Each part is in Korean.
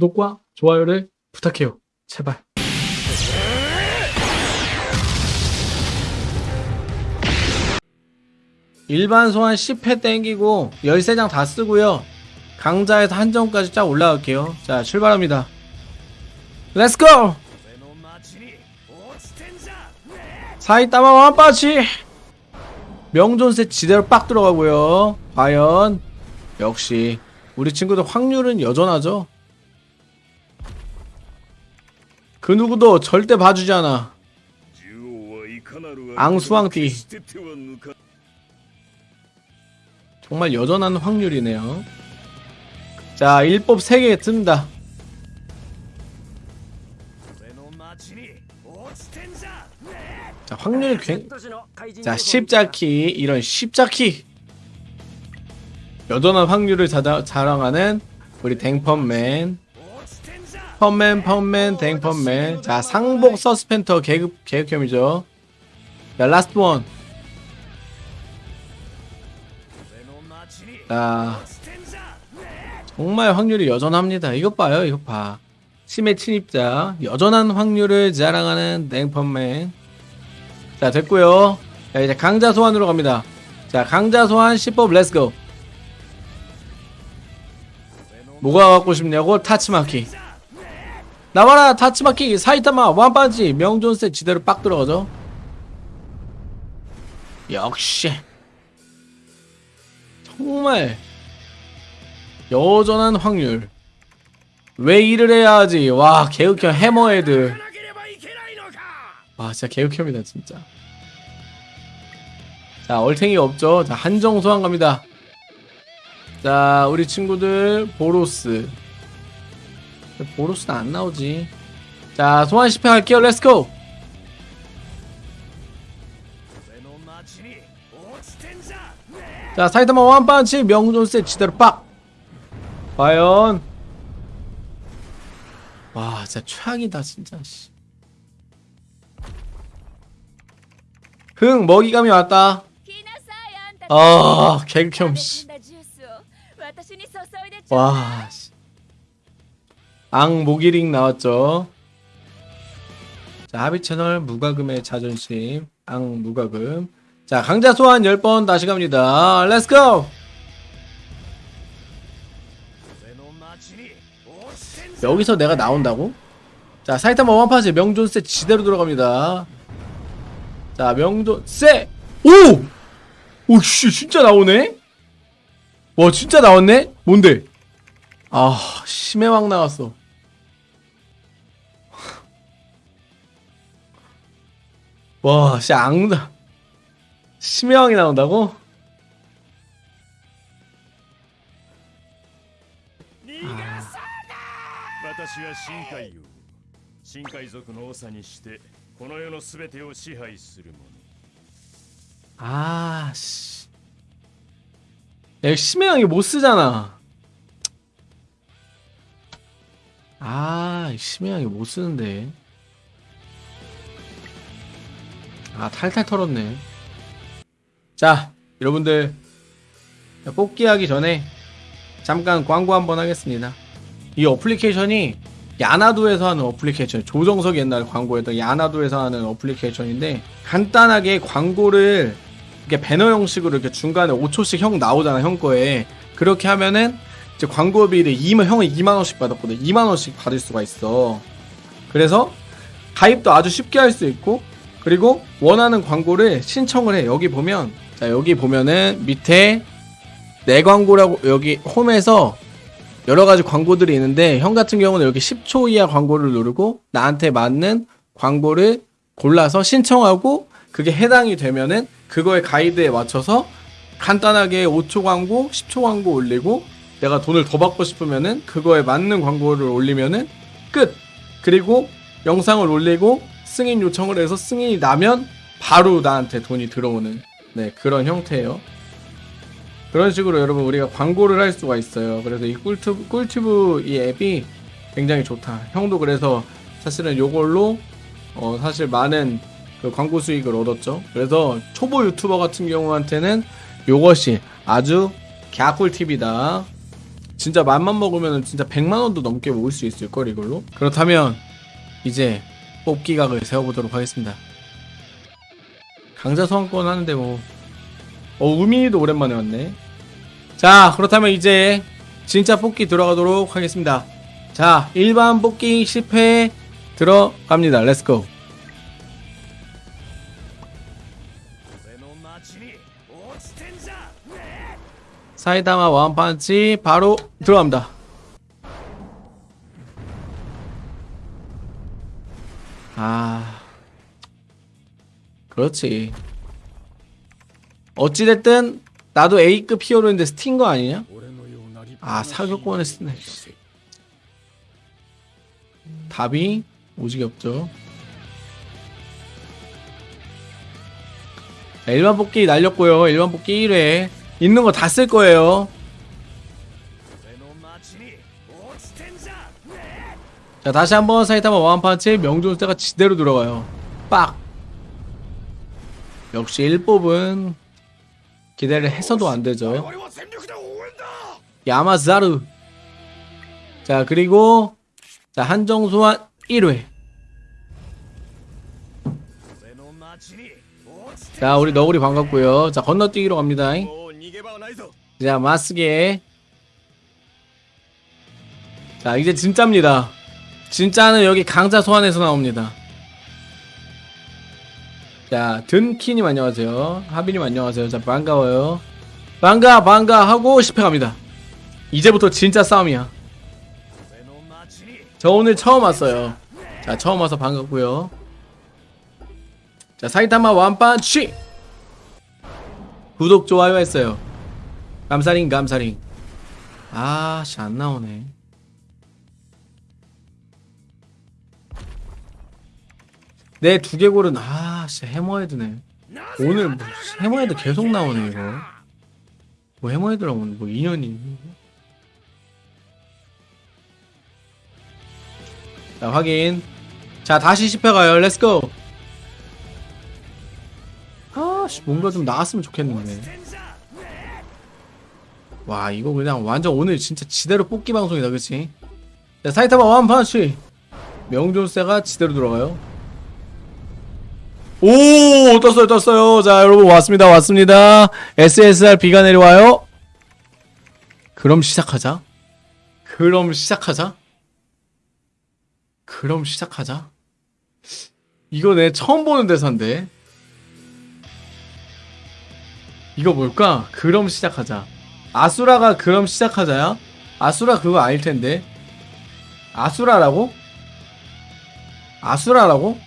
구독과 좋아요를 부탁해요. 제발. 일반 소환 10회 땡기고 13장 다 쓰고요. 강자에서 한정까지 쫙 올라갈게요. 자, 출발합니다. Let's go! 사이타마 완빠치! 명존세 지대로 빡 들어가고요. 과연 역시 우리 친구들 확률은 여전하죠. 그 누구도 절대 봐주지 않아. 앙수왕띠. 정말 여전한 확률이네요. 자, 일법 3개 뜬다. 자, 확률이 굉... 자, 십자키. 이런 십자키. 여전한 확률을 자랑하는 우리 댕펀맨. 펀맨, 펀맨, 댕펀맨. 자, 상복 서스펜더 계급, 계급형이죠. 자, last one. 자, 정말 확률이 여전합니다. 이것 봐요, 이것 봐. 심해 침입자, 여전한 확률을 자랑하는 댕펀맨. 자, 됐고요 자, 이제 강자 소환으로 갑니다. 자, 강자 소환 10뽑 let's go. 뭐가 갖고 싶냐고? 타츠마키. 나와라, 타츠마키, 사이타마, 완반지, 명존세 지대로 빡 들어가죠. 역시. 정말 여전한 확률. 왜 일을 해야 하지? 와 개극혐 해머헤드. 와 진짜 개극혐이다 진짜. 자 얼탱이가 없죠? 자 한정 소환 갑니다. 자 우리 친구들 보로스 보로스는 안 나오지. 자 소환 10회 할게요. Let's go 자 사이타마 one punch. 명존세 지대로 빡. 과연. 와 진짜 최악이다 진짜 씨. 흥 먹이감이 왔다. 아 개극혐 씨. 와 씨. 앙 모기링 나왔죠 자 하비 채널 무과금의 자존심 앙 무과금 자 강자 소환 10번 다시 갑니다 Let's go 여기서 내가 나온다고? 자 사이타마 원파지 명존세 지대로 들어갑니다 자 명존세 오! 오 씨 진짜 나오네? 와 진짜 나왔네? 뭔데? 아 심해왕 나왔어 와 진짜 앙다 심해왕이 나온다고? 私は深海王深海族の長にしてこの世のすべてを支配する者 아, 씨. 야, 심해왕이 못 쓰잖아. 아, 심해왕이 못 쓰는데. 아, 탈탈 털었네. 자, 여러분들. 뽑기 하기 전에 잠깐 광고 한번 하겠습니다. 이 어플리케이션이 야나도에서 하는 어플리케이션 조정석 옛날 광고였던 야나도에서 하는 어플리케이션인데 간단하게 광고를 이렇게 배너 형식으로 이렇게 중간에 5초씩 형 나오잖아 형 거에 그렇게 하면은 이제 광고비를 2만 형은 2만 원씩 받았거든 2만 원씩 받을 수가 있어 그래서 가입도 아주 쉽게 할 수 있고 그리고 원하는 광고를 신청을 해 여기 보면 자 여기 보면은 밑에 내 광고라고 여기 홈에서 여러 가지 광고들이 있는데 형 같은 경우는 여기 10초 이하 광고를 누르고 나한테 맞는 광고를 골라서 신청하고 그게 해당이 되면은 그거의 가이드에 맞춰서 간단하게 5초 광고, 10초 광고 올리고 내가 돈을 더 받고 싶으면은 그거에 맞는 광고를 올리면은 끝. 그리고 영상을 올리고 승인 요청을 해서 승인이 나면 바로 나한테 돈이 들어오는 네, 그런 형태예요. 그런 식으로 여러분 우리가 광고를 할 수가 있어요. 그래서 이 꿀튜브, 꿀튜브 이 앱이 굉장히 좋다. 형도 그래서 사실은 요걸로 어 사실 많은 그 광고 수익을 얻었죠. 그래서 초보 유튜버 같은 경우한테는 요것이 아주 갸꿀 팁이다. 진짜 맘만 먹으면 진짜 100만 원도 넘게 모을 수 있을 걸 이걸로. 그렇다면 이제 뽑기 각을 세워보도록 하겠습니다. 강자 소환권 하는데 뭐. 어, 우민이도 오랜만에 왔네. 자 그렇다면 이제 진짜 뽑기 들어가도록 하겠습니다. 자 일반 뽑기 10회 들어갑니다. Let's go 사이다마 와운판치 바로 들어갑니다. 아 그렇지. 어찌됐든 나도 A급 히어로인데 스틴 거 아니냐? 아 사격권에 스네 답이 오지게 없죠 일반 복귀 날렸고요. 일반 복귀 1회. 있는 거 다 쓸 거예요. 자 다시 한번 사이타마 왕판치 명중 때가 지대로 들어가요. 빡! 역시 1법은 기대를 해서도 안되죠. 야마자르 자 그리고 자 한정소환 1회. 자 우리 너구리 반갑고요. 자 건너뛰기로 갑니다. 자 마스게. 자 이제 진짜입니다. 진짜는 여기 강자 소환에서 나옵니다. 자 든키님 안녕하세요. 하비님 안녕하세요. 자 반가워요. 반가 반가 하고 10회 갑니다. 이제부터 진짜 싸움이야. 저 오늘 처음 왔어요. 자 처음 와서 반갑고요. 자 사이타마 완판치! 구독 좋아요 했어요. 감사링 감사링. 아씨 안나오네. 내 두개골은 아 진짜 해머헤드네. 오늘 뭐 해머헤드 계속 나오네 이거. 뭐 해머헤드라고 뭐 인연이 자 확인. 자 다시 10회 가요. Let's go 아씨 뭔가 좀 나왔으면 좋겠는데. 와 이거 그냥 완전 오늘 진짜 지대로 뽑기 방송이다 그치? 자 사이타마 one punch. 명존세가 지대로 들어가요. 오 떴어요 떴어요. 자 여러분 왔습니다 왔습니다. SSR 비가 내려와요. 그럼 시작하자. 그럼 시작하자. 그럼 시작하자. 이거 내 처음 보는 대사인데. 이거 뭘까? 그럼 시작하자. 아수라가 그럼 시작하자야? 아수라 그거 아닐 텐데. 아수라라고? 아수라라고?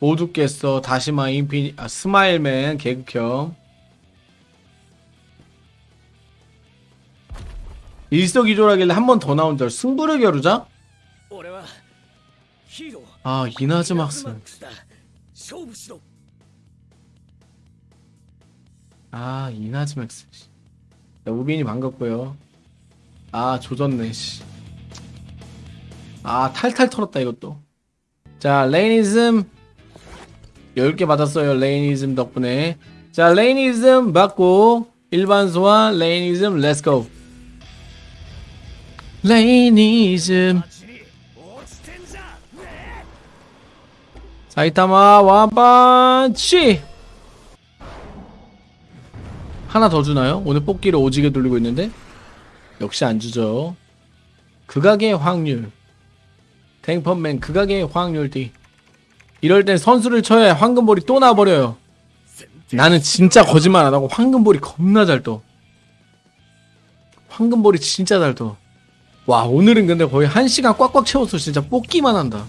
모두 깼어 다시마 인피 아, 스마일맨 개극형 일석이조라길래 한 번 더 나온 줄 승부를 겨루자? 아 이나즈 막스 아 이나즈 막스 야, 우빈이 반갑고요. 아 조졌네 씨. 아 탈탈 털었다 이것도. 자 레이니즘 10개 받았어요. 레이니즘 덕분에. 자, 레이니즘 받고 일반 소환 레이니즘 Let's go. 레이니즘 사이타마 one punch 하나 더 주나요? 오늘 뽑기를 오지게 돌리고 있는데 역시 안 주죠 극악의 확률 탱펀맨 극악의 확률 D 이럴 땐 선수를 쳐야 황금볼이 또 나와버려요. 나는 진짜 거짓말 안 하고 황금볼이 겁나 잘 떠. 황금볼이 진짜 잘 떠 와 오늘은 근데 거의 한 시간 꽉꽉 채워서 진짜 뽑기만 한다